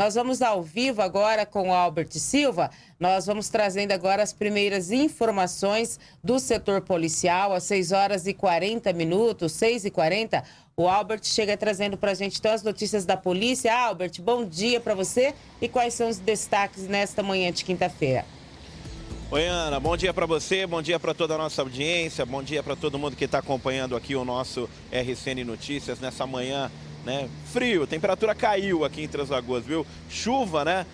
Nós vamos ao vivo agora com o Albert Silva. Nós vamos trazendo agora as primeiras informações do setor policial, às 6 horas e 40 minutos, 6 e 40. O Albert chega trazendo para a gente então as notícias da polícia. Albert, bom dia para você e quais são os destaques nesta manhã de quinta-feira? Oi, Ana, bom dia para você, bom dia para toda a nossa audiência, bom dia para todo mundo que está acompanhando aqui o nosso RCN Notícias nessa manhã, né? Frio, temperatura caiu aqui em Três Lagoas, viu? Chuva, né?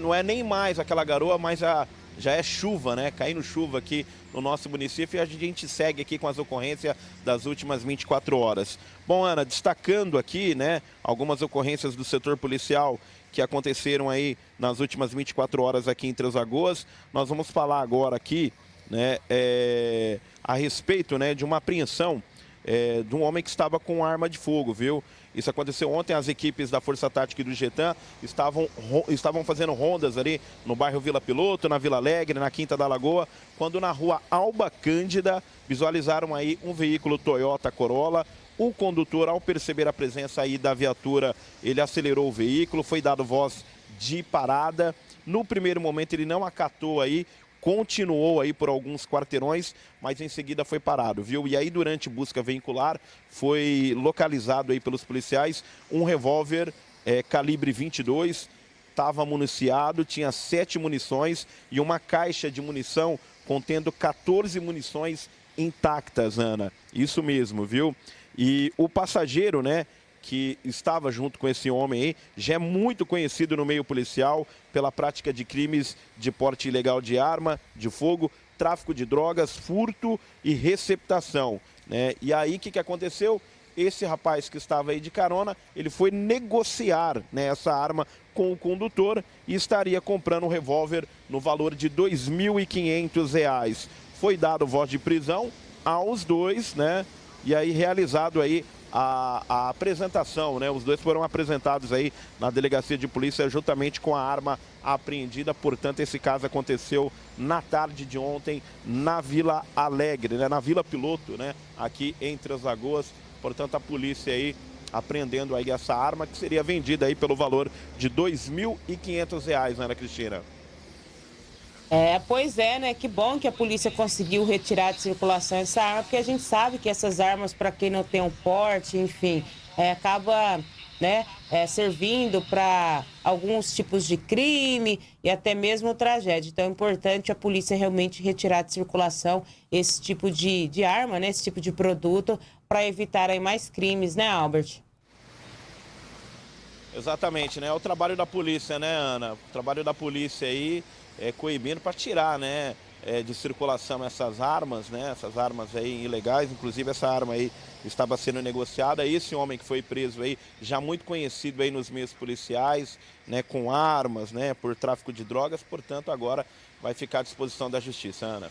Não é nem mais aquela garoa, mas a, já é chuva, né? Caindo chuva aqui no nosso município e a gente segue aqui com as ocorrências das últimas 24 horas. Bom, Ana, destacando aqui, né, algumas ocorrências do setor policial que aconteceram aí nas últimas 24 horas aqui em Três Lagoas. Nós vamos falar agora aqui né, é, a respeito né, de uma apreensão é, de um homem que estava com arma de fogo, viu? Isso aconteceu ontem, as equipes da Força Tática e do Getan estavam, estavam fazendo rondas ali no bairro Vila Piloto, na Vila Alegre, na Quinta da Lagoa, quando na rua Alba Cândida visualizaram aí um veículo Toyota Corolla o condutor, ao perceber a presença aí da viatura, ele acelerou o veículo, foi dado voz de parada. No primeiro momento ele não acatou aí, continuou aí por alguns quarteirões, mas em seguida foi parado, viu? E aí durante busca veicular foi localizado aí pelos policiais um revólver é, calibre 22, estava municiado, tinha sete munições e uma caixa de munição contendo 14 munições intactas, Ana. Isso mesmo, viu? E o passageiro, né, que estava junto com esse homem aí, já é muito conhecido no meio policial pela prática de crimes de porte ilegal de arma, de fogo, tráfico de drogas, furto e receptação. Né? E aí o que, que aconteceu? Esse rapaz que estava aí de carona, ele foi negociar né, essa arma com o condutor e estaria comprando um revólver no valor de R$ 2.500. Foi dado voz de prisão aos dois, né? e aí realizado aí a, a, apresentação, né? Os dois foram apresentados aí na delegacia de polícia juntamente com a arma apreendida. Portanto, esse caso aconteceu na tarde de ontem na Vila Alegre, né? Na Vila Piloto, né? Aqui entre as Lagoas. Portanto, a polícia aí apreendendo aí essa arma que seria vendida aí pelo valor de R$ 2.500, né, Ana Cristina? É, pois é, né? Que bom que a polícia conseguiu retirar de circulação essa arma, porque a gente sabe que essas armas, para quem não tem um porte, enfim, é, acaba né, é, servindo para alguns tipos de crime e até mesmo tragédia. Então é importante a polícia realmente retirar de circulação esse tipo de, de arma, né, esse tipo de produto, para evitar aí mais crimes, né, Albert? Exatamente, né? É o trabalho da polícia, né, Ana? O trabalho da polícia aí é, coibindo para tirar né, é, de circulação essas armas, né, essas armas aí ilegais, inclusive essa arma aí estava sendo negociada. Esse homem que foi preso aí, já muito conhecido aí nos meios policiais, né, com armas, né, por tráfico de drogas, portanto agora vai ficar à disposição da justiça, Ana.